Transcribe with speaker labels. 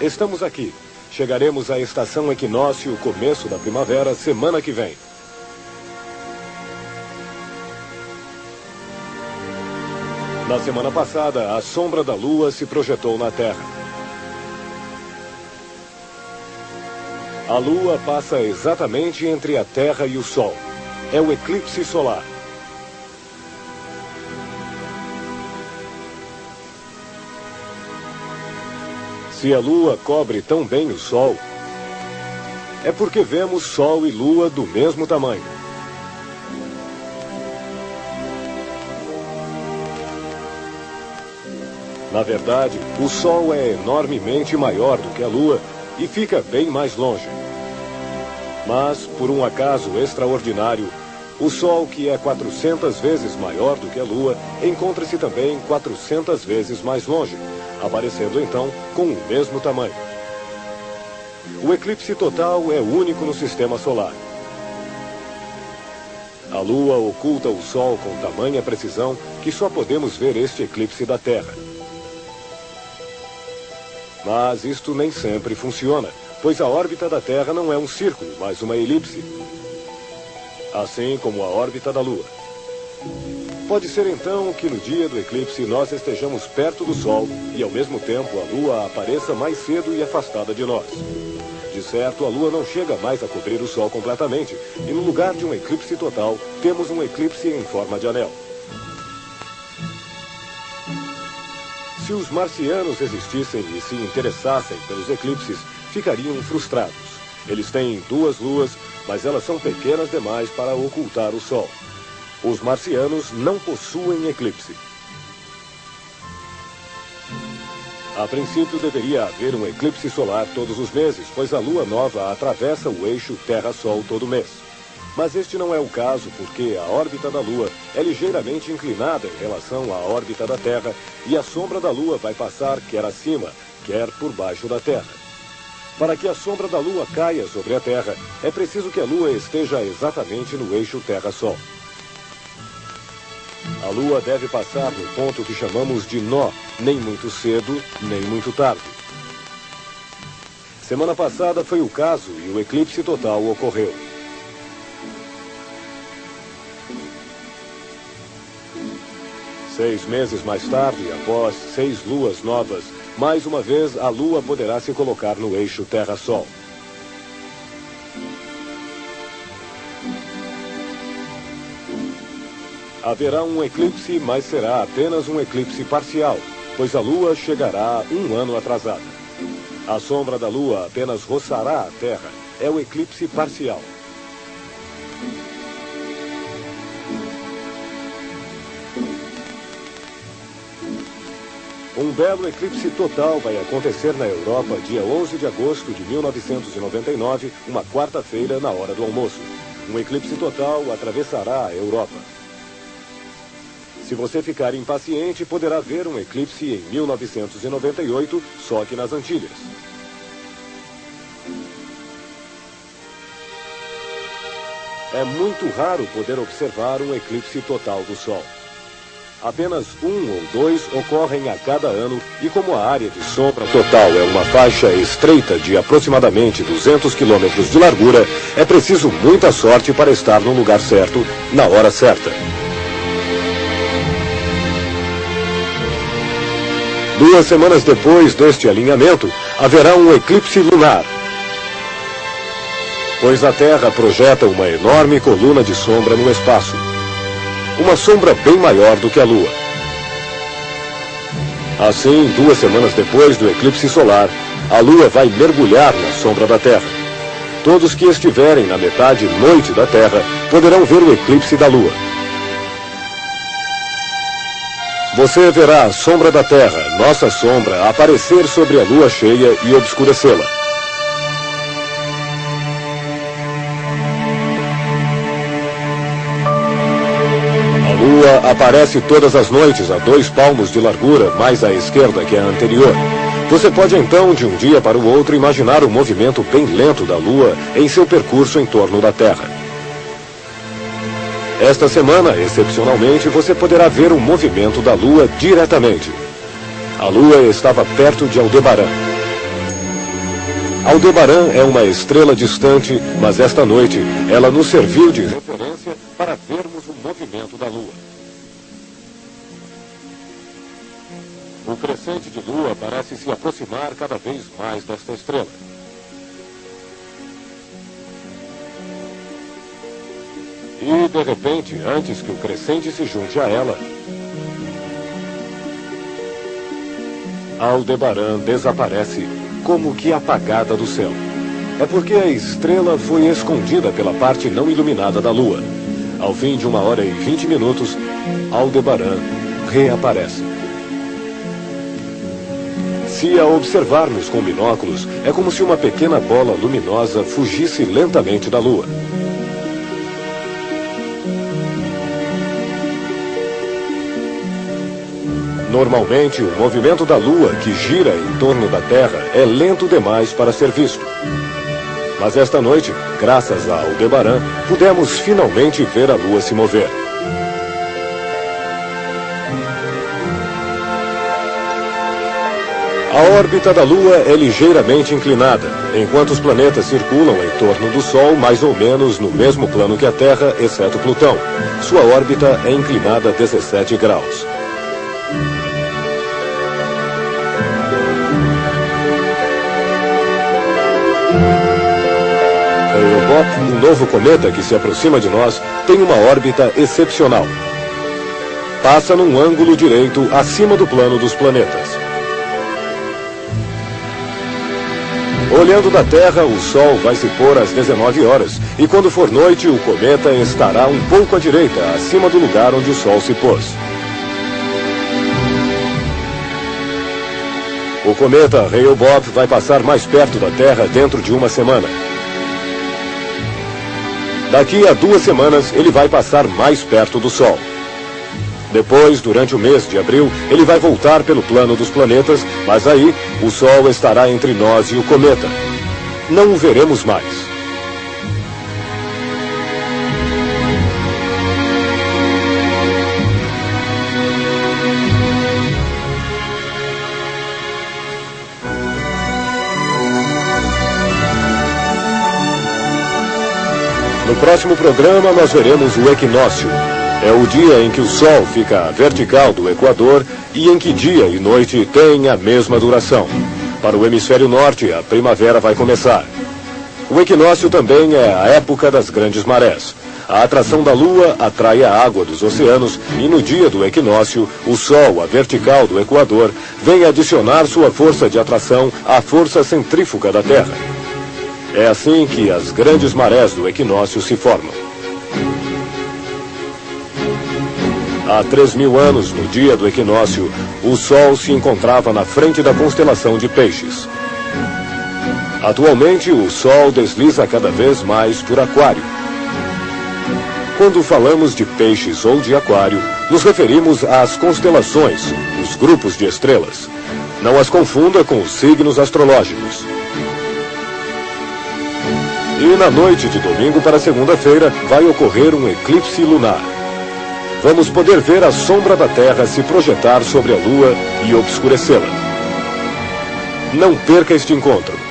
Speaker 1: Estamos aqui. Chegaremos à estação equinócio, começo da primavera, semana que vem. Na semana passada, a sombra da Lua se projetou na Terra. A Lua passa exatamente entre a Terra e o Sol. É o eclipse solar. Se a Lua cobre tão bem o Sol, é porque vemos Sol e Lua do mesmo tamanho. Na verdade, o Sol é enormemente maior do que a Lua e fica bem mais longe. Mas, por um acaso extraordinário, o Sol, que é 400 vezes maior do que a Lua, encontra-se também 400 vezes mais longe aparecendo então com o mesmo tamanho. O eclipse total é único no sistema solar. A Lua oculta o Sol com tamanha precisão que só podemos ver este eclipse da Terra. Mas isto nem sempre funciona, pois a órbita da Terra não é um círculo, mas uma elipse. Assim como a órbita da Lua. Pode ser então que no dia do eclipse nós estejamos perto do Sol e ao mesmo tempo a Lua apareça mais cedo e afastada de nós. De certo, a Lua não chega mais a cobrir o Sol completamente, e no lugar de um eclipse total, temos um eclipse em forma de anel. Se os marcianos existissem e se interessassem pelos eclipses, ficariam frustrados. Eles têm duas luas, mas elas são pequenas demais para ocultar o Sol. Os marcianos não possuem eclipse. A princípio deveria haver um eclipse solar todos os meses, pois a lua nova atravessa o eixo Terra-Sol todo mês. Mas este não é o caso porque a órbita da Lua é ligeiramente inclinada em relação à órbita da Terra e a sombra da Lua vai passar quer acima, quer por baixo da Terra. Para que a sombra da Lua caia sobre a Terra, é preciso que a Lua esteja exatamente no eixo Terra-Sol. A Lua deve passar no ponto que chamamos de nó, nem muito cedo, nem muito tarde. Semana passada foi o caso e o eclipse total ocorreu. Seis meses mais tarde, após seis luas novas, mais uma vez a Lua poderá se colocar no eixo Terra-Sol. Haverá um eclipse, mas será apenas um eclipse parcial, pois a Lua chegará um ano atrasada. A sombra da Lua apenas roçará a Terra. É o eclipse parcial. Um belo eclipse total vai acontecer na Europa dia 11 de agosto de 1999, uma quarta-feira, na hora do almoço. Um eclipse total atravessará a Europa. Se você ficar impaciente, poderá ver um eclipse em 1998, só que nas Antilhas. É muito raro poder observar um eclipse total do Sol. Apenas um ou dois ocorrem a cada ano e como a área de sombra total é uma faixa estreita de aproximadamente 200 quilômetros de largura, é preciso muita sorte para estar no lugar certo, na hora certa. Duas semanas depois deste alinhamento, haverá um eclipse lunar. Pois a Terra projeta uma enorme coluna de sombra no espaço. Uma sombra bem maior do que a Lua. Assim, duas semanas depois do eclipse solar, a Lua vai mergulhar na sombra da Terra. Todos que estiverem na metade noite da Terra poderão ver o eclipse da Lua. Você verá a sombra da Terra, nossa sombra, aparecer sobre a lua cheia e obscurecê-la. Aparece todas as noites a dois palmos de largura, mais à esquerda que a anterior. Você pode então, de um dia para o outro, imaginar o movimento bem lento da lua em seu percurso em torno da Terra. Esta semana, excepcionalmente, você poderá ver o movimento da Lua diretamente. A Lua estava perto de Aldebaran. Aldebaran é uma estrela distante, mas esta noite ela nos serviu de referência crescente de Lua parece se aproximar cada vez mais desta estrela. E, de repente, antes que o crescente se junte a ela, Aldebaran desaparece como que apagada do céu. É porque a estrela foi escondida pela parte não iluminada da Lua. Ao fim de uma hora e vinte minutos, Aldebaran reaparece. Se a observarmos com binóculos, é como se uma pequena bola luminosa fugisse lentamente da Lua. Normalmente, o movimento da Lua, que gira em torno da Terra, é lento demais para ser visto. Mas esta noite, graças a Aldebaran, pudemos finalmente ver a Lua se mover. A órbita da Lua é ligeiramente inclinada, enquanto os planetas circulam em torno do Sol mais ou menos no mesmo plano que a Terra, exceto Plutão. Sua órbita é inclinada 17 graus. Hale-Bopp, um novo cometa que se aproxima de nós, tem uma órbita excepcional. Passa num ângulo direito acima do plano dos planetas. Olhando da Terra, o Sol vai se pôr às 19 horas, e quando for noite, o cometa estará um pouco à direita, acima do lugar onde o Sol se pôs. O cometa Hale-Bopp vai passar mais perto da Terra dentro de uma semana. Daqui a duas semanas, ele vai passar mais perto do Sol. Depois, durante o mês de abril, ele vai voltar pelo plano dos planetas, mas aí o Sol estará entre nós e o cometa. Não o veremos mais. No próximo programa, nós veremos o equinócio. É o dia em que o Sol fica vertical do Equador e em que dia e noite têm a mesma duração. Para o hemisfério norte, a primavera vai começar. O equinócio também é a época das grandes marés. A atração da Lua atrai a água dos oceanos e no dia do equinócio, o Sol, a vertical do Equador, vem adicionar sua força de atração à força centrífuga da Terra. É assim que as grandes marés do equinócio se formam. Há três mil anos, no dia do equinócio, o Sol se encontrava na frente da constelação de Peixes. Atualmente, o Sol desliza cada vez mais por Aquário. Quando falamos de peixes ou de aquário, nos referimos às constelações, os grupos de estrelas. Não as confunda com os signos astrológicos. E na noite de domingo para segunda-feira vai ocorrer um eclipse lunar. Vamos poder ver a sombra da Terra se projetar sobre a Lua e obscurecê-la. Não perca este encontro.